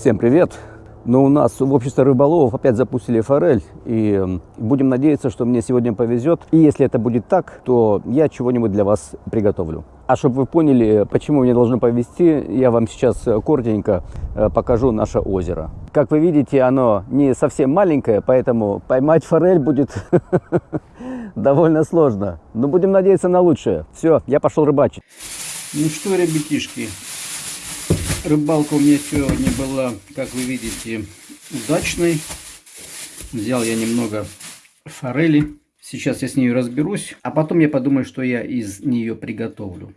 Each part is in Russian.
Всем привет! Но у нас в обществе рыболовов опять запустили форель, и будем надеяться, что мне сегодня повезет. И если это будет так, то я чего-нибудь для вас приготовлю. А чтобы вы поняли, почему мне должно повезти, я вам сейчас э, коротенько э, покажу наше озеро. Как вы видите, оно не совсем маленькое, поэтому поймать форель будет довольно сложно. Но будем надеяться на лучшее. Все, я пошел рыбачить. Ну что, ребятишки, рыбалка у меня сегодня была, как вы видите, удачной. Взял я немного форели. Сейчас я с ней разберусь, а потом я подумаю, что я из нее приготовлю.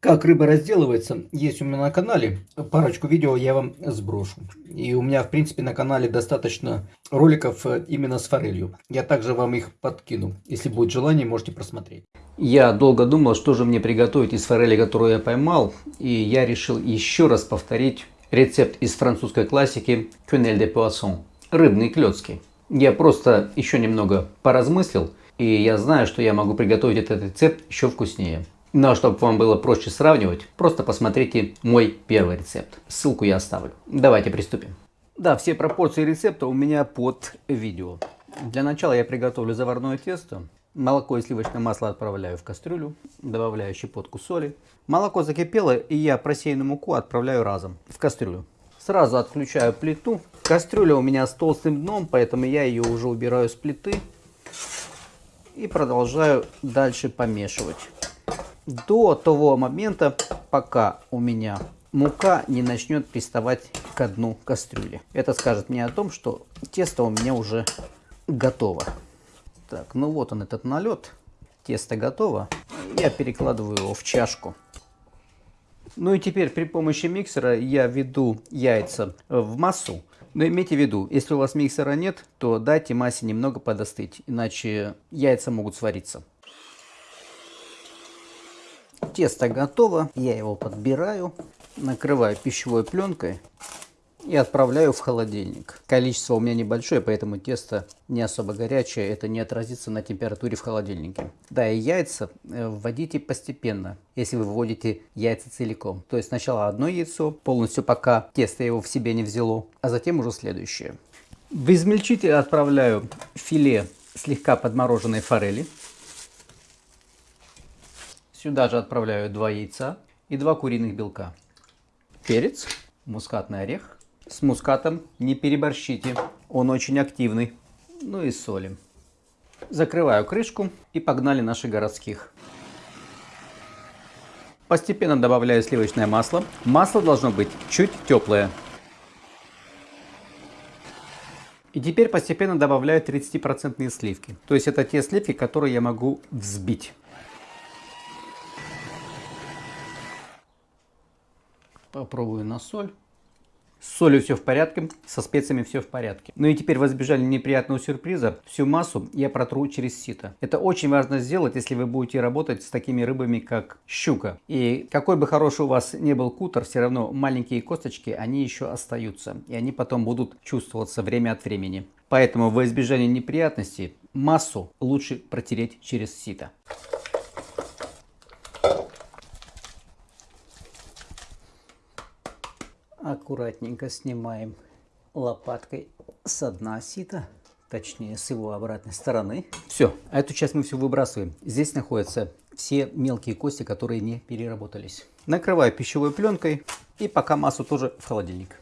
Как рыба разделывается, есть у меня на канале. Парочку видео я вам сброшу. И у меня, в принципе, на канале достаточно роликов э, именно с форелью. Я также вам их подкину. Если будет желание, можете просмотреть. Я долго думал, что же мне приготовить из форели, которую я поймал. И я решил еще раз повторить рецепт из французской классики «Quenelle de poisson» – рыбные клетки. Я просто еще немного поразмыслил, и я знаю, что я могу приготовить этот рецепт еще вкуснее. Но чтобы вам было проще сравнивать, просто посмотрите мой первый рецепт. Ссылку я оставлю. Давайте приступим. Да, все пропорции рецепта у меня под видео. Для начала я приготовлю заварное тесто. Молоко и сливочное масло отправляю в кастрюлю, добавляю щепотку соли. Молоко закипело, и я просеянную муку отправляю разом в кастрюлю. Сразу отключаю плиту. Кастрюля у меня с толстым дном, поэтому я ее уже убираю с плиты. И продолжаю дальше помешивать. До того момента, пока у меня мука не начнет приставать к дну кастрюли. Это скажет мне о том, что тесто у меня уже готово. Так, ну вот он этот налет. Тесто готово. Я перекладываю его в чашку. Ну и теперь при помощи миксера я введу яйца в массу. Но имейте в виду, если у вас миксера нет, то дайте массе немного подостыть, иначе яйца могут свариться. Тесто готово, я его подбираю, накрываю пищевой пленкой и отправляю в холодильник. Количество у меня небольшое, поэтому тесто не особо горячее, это не отразится на температуре в холодильнике. Да, и яйца э, вводите постепенно, если вы вводите яйца целиком. То есть сначала одно яйцо, полностью пока тесто его в себе не взяло, а затем уже следующее. В измельчитель отправляю филе слегка подмороженной форели. Сюда же отправляю два яйца и два куриных белка. Перец, мускатный орех. С мускатом не переборщите, он очень активный. Ну и солим. Закрываю крышку и погнали наших городских. Постепенно добавляю сливочное масло. Масло должно быть чуть теплое. И теперь постепенно добавляю 30% сливки. То есть это те сливки, которые я могу взбить. Попробую на соль. С солью все в порядке, со специями все в порядке. Ну и теперь в избежание неприятного сюрприза, всю массу я протру через сито. Это очень важно сделать, если вы будете работать с такими рыбами, как щука. И какой бы хороший у вас не был кутер, все равно маленькие косточки, они еще остаются. И они потом будут чувствоваться время от времени. Поэтому в избежание неприятностей массу лучше протереть через сито. Аккуратненько снимаем лопаткой с дна сита, точнее с его обратной стороны. Все, а эту часть мы все выбрасываем. Здесь находятся все мелкие кости, которые не переработались. Накрываю пищевой пленкой и пока массу тоже в холодильник.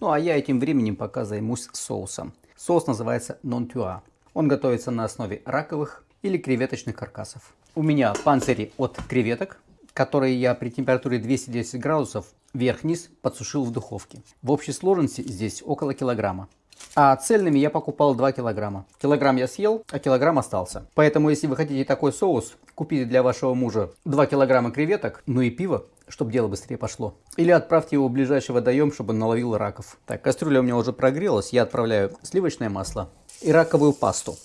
Ну а я этим временем пока займусь соусом. Соус называется non Он готовится на основе раковых или креветочных каркасов. У меня панцири от креветок, которые я при температуре 210 градусов вверх-вниз подсушил в духовке. В общей сложности здесь около килограмма. А цельными я покупал 2 килограмма. Килограмм я съел, а килограмм остался. Поэтому, если вы хотите такой соус, купите для вашего мужа 2 килограмма креветок, ну и пиво, чтобы дело быстрее пошло. Или отправьте его в ближайший водоем, чтобы он наловил раков. Так, кастрюля у меня уже прогрелась. Я отправляю сливочное масло и раковую пасту.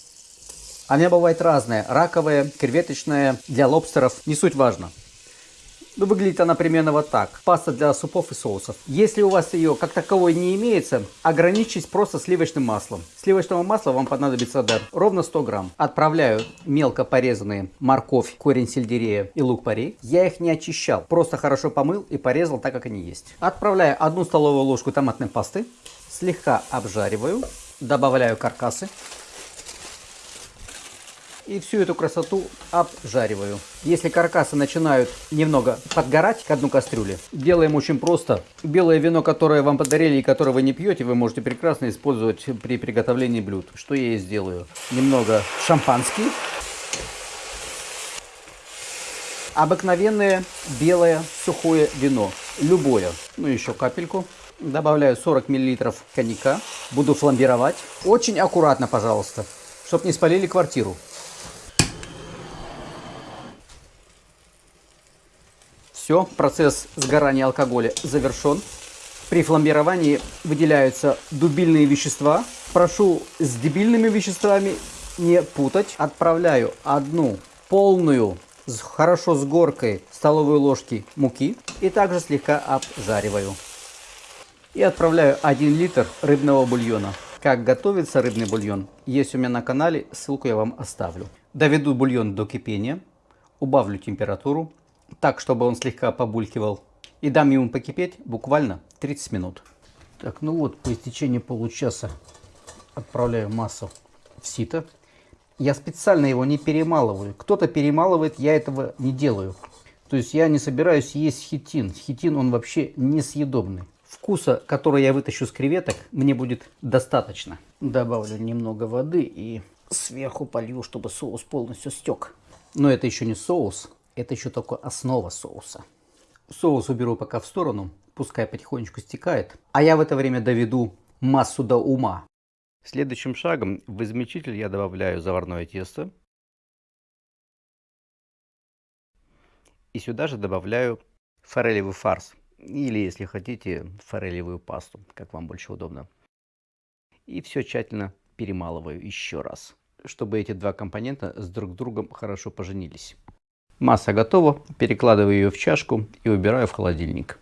Она бывает разная. Раковая, креветочная, для лобстеров. Не суть важно. Ну, выглядит она примерно вот так. Паста для супов и соусов. Если у вас ее как таковой не имеется, ограничьтесь просто сливочным маслом. Сливочного масла вам понадобится да, ровно 100 грамм. Отправляю мелко порезанные морковь, корень сельдерея и лук-порей. Я их не очищал, просто хорошо помыл и порезал так, как они есть. Отправляю одну столовую ложку томатной пасты, слегка обжариваю, добавляю каркасы и всю эту красоту обжариваю. Если каркасы начинают немного подгорать к одну кастрюле, делаем очень просто. Белое вино, которое вам подарили и которое вы не пьете, вы можете прекрасно использовать при приготовлении блюд. Что я и сделаю. Немного шампанский. Обыкновенное белое сухое вино. Любое. Ну еще капельку. Добавляю 40 мл коньяка. Буду фламбировать. Очень аккуратно, пожалуйста, чтобы не спалили квартиру. Все, процесс сгорания алкоголя завершен. При фламбировании выделяются дубильные вещества. Прошу с дебильными веществами не путать. Отправляю одну полную, хорошо с горкой столовой ложки муки и также слегка обжариваю. И отправляю 1 литр рыбного бульона. Как готовится рыбный бульон, есть у меня на канале, ссылку я вам оставлю. Доведу бульон до кипения, убавлю температуру так, чтобы он слегка побулькивал. И дам ему покипеть буквально 30 минут. Так, ну вот, по истечении получаса отправляю массу в сито. Я специально его не перемалываю. Кто-то перемалывает, я этого не делаю. То есть я не собираюсь есть хитин. Хитин, он вообще несъедобный. Вкуса, который я вытащу с креветок, мне будет достаточно. Добавлю немного воды и сверху полью, чтобы соус полностью стек. Но это еще не соус. Это еще только основа соуса. Соус уберу пока в сторону, пускай потихонечку стекает. А я в это время доведу массу до ума. Следующим шагом в измельчитель я добавляю заварное тесто. И сюда же добавляю форелевый фарс. Или, если хотите, форелевую пасту, как вам больше удобно. И все тщательно перемалываю еще раз, чтобы эти два компонента с друг другом хорошо поженились. Масса готова, перекладываю ее в чашку и убираю в холодильник.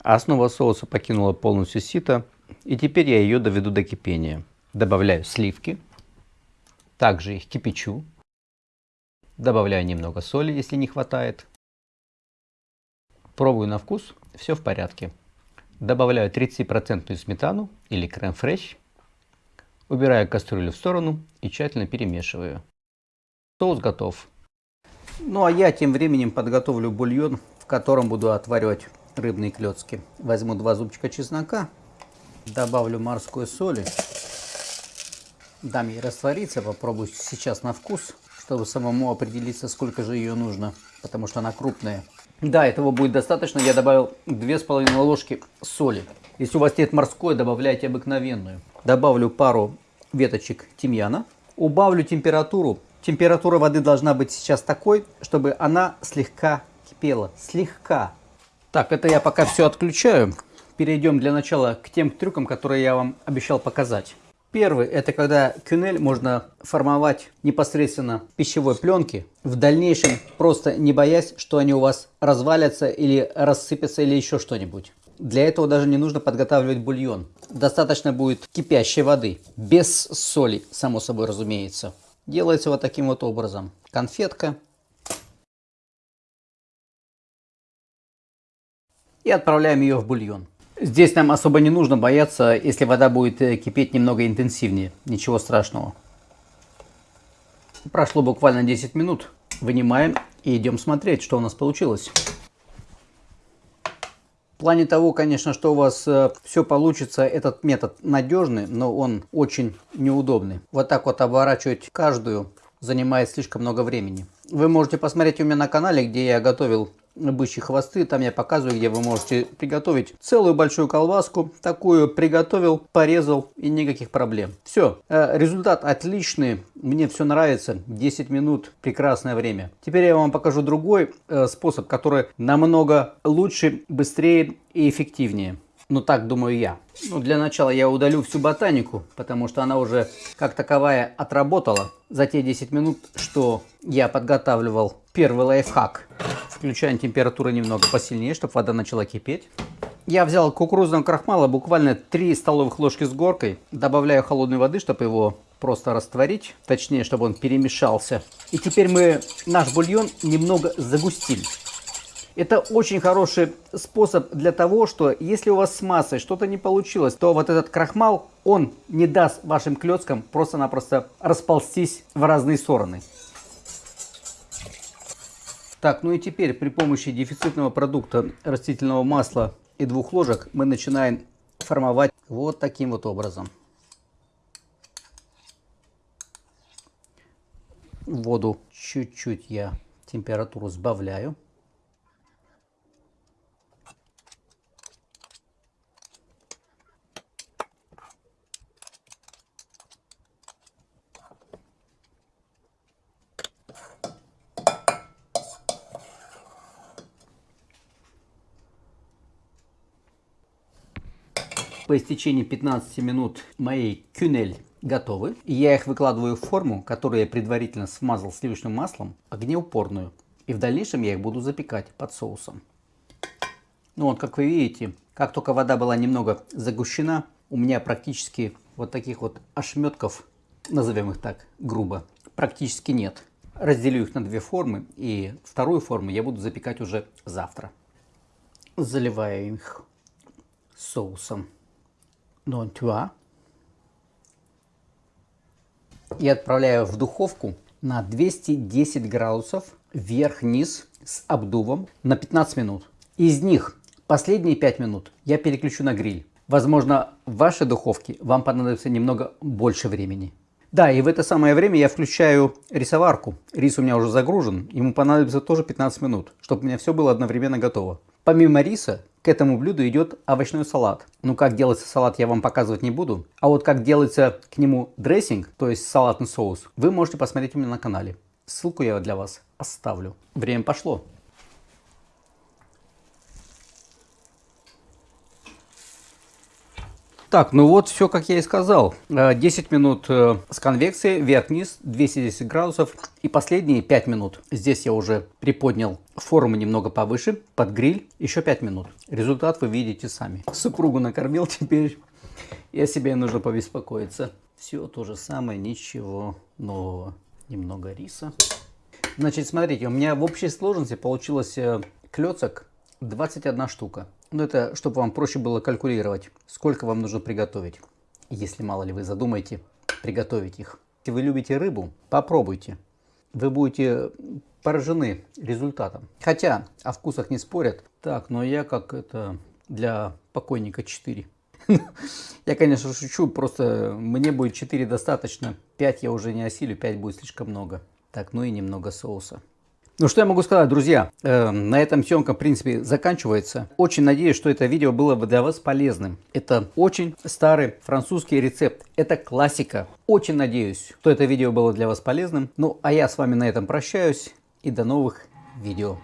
Основа соуса покинула полностью сито, и теперь я ее доведу до кипения. Добавляю сливки, также их кипячу, добавляю немного соли, если не хватает. Пробую на вкус, все в порядке. Добавляю 30% сметану или крем-фреш, убираю кастрюлю в сторону и тщательно перемешиваю. Соус готов. Ну а я тем временем подготовлю бульон, в котором буду отваривать рыбные клетки. Возьму два зубчика чеснока, добавлю морской соли, дам ей раствориться, попробую сейчас на вкус, чтобы самому определиться, сколько же ее нужно, потому что она крупная. Да, этого будет достаточно. Я добавил 2,5 ложки соли. Если у вас нет морской, добавляйте обыкновенную. Добавлю пару веточек тимьяна. Убавлю температуру Температура воды должна быть сейчас такой, чтобы она слегка кипела. Слегка. Так, это я пока все отключаю. Перейдем для начала к тем трюкам, которые я вам обещал показать. Первый – это когда кюнель можно формовать непосредственно пищевой пленке. В дальнейшем просто не боясь, что они у вас развалятся или рассыпятся или еще что-нибудь. Для этого даже не нужно подготавливать бульон. Достаточно будет кипящей воды, без соли, само собой разумеется. Делается вот таким вот образом. Конфетка. И отправляем ее в бульон. Здесь нам особо не нужно бояться, если вода будет э, кипеть немного интенсивнее. Ничего страшного. Прошло буквально 10 минут. Вынимаем и идем смотреть, что у нас получилось. В плане того, конечно, что у вас э, все получится, этот метод надежный, но он очень неудобный. Вот так вот оборачивать каждую занимает слишком много времени. Вы можете посмотреть у меня на канале, где я готовил бычьи хвосты. Там я показываю, где вы можете приготовить целую большую колбаску. Такую приготовил, порезал и никаких проблем. Все, э, результат отличный. Мне все нравится. 10 минут, прекрасное время. Теперь я вам покажу другой э, способ, который намного лучше, быстрее и эффективнее. Ну так думаю я. Ну для начала я удалю всю ботанику, потому что она уже как таковая отработала за те 10 минут, что я подготавливал Первый лайфхак. Включаем температуру немного посильнее, чтобы вода начала кипеть. Я взял кукурузного крахмала буквально 3 столовых ложки с горкой. Добавляю холодной воды, чтобы его просто растворить. Точнее, чтобы он перемешался. И теперь мы наш бульон немного загустили. Это очень хороший способ для того, что если у вас с массой что-то не получилось, то вот этот крахмал, он не даст вашим клеткам просто-напросто расползтись в разные стороны. Так, ну и теперь при помощи дефицитного продукта растительного масла и двух ложек мы начинаем формовать вот таким вот образом. Воду чуть-чуть я температуру сбавляю. По истечении 15 минут моей кюнель готовы. И я их выкладываю в форму, которую я предварительно смазал сливочным маслом, огнеупорную. И в дальнейшем я их буду запекать под соусом. Ну вот, как вы видите, как только вода была немного загущена, у меня практически вот таких вот ошметков, назовем их так грубо, практически нет. Разделю их на две формы, и вторую форму я буду запекать уже завтра. Заливаю их соусом Нонтюа. И отправляю в духовку на 210 градусов вверх-вниз с обдувом на 15 минут. Из них последние 5 минут я переключу на гриль. Возможно, в вашей духовке вам понадобится немного больше времени. Да, и в это самое время я включаю рисоварку. Рис у меня уже загружен, ему понадобится тоже 15 минут, чтобы у меня все было одновременно готово. Помимо риса, к этому блюду идет овощной салат. Ну, как делается салат, я вам показывать не буду. А вот как делается к нему дрессинг, то есть салатный соус, вы можете посмотреть у меня на канале. Ссылку я для вас оставлю. Время пошло. Так, ну вот все, как я и сказал. 10 э, минут э, с конвекцией, вверх-вниз, 210 градусов. И последние 5 минут. Здесь я уже приподнял форму немного повыше, под гриль. Еще 5 минут. Результат вы видите сами. Супругу накормил теперь. О себе нужно побеспокоиться. Все то же самое, ничего нового. Немного риса. Значит, смотрите, у меня в общей сложности получилось э, клецок 21 штука. Ну, это чтобы вам проще было калькулировать, сколько вам нужно приготовить. Если мало ли вы задумаете приготовить их. Если вы любите рыбу, попробуйте. Вы будете поражены результатом. Хотя о вкусах не спорят. Так, но я как это для покойника 4. Я, конечно, шучу, просто мне будет 4 достаточно. 5 я уже не осилю, 5 будет слишком много. Так, ну и немного соуса. Ну что я могу сказать, друзья, э, на этом съемка в принципе заканчивается. Очень надеюсь, что это видео было бы для вас полезным. Это очень старый французский рецепт, это классика. Очень надеюсь, что это видео было для вас полезным. Ну а я с вами на этом прощаюсь и до новых видео.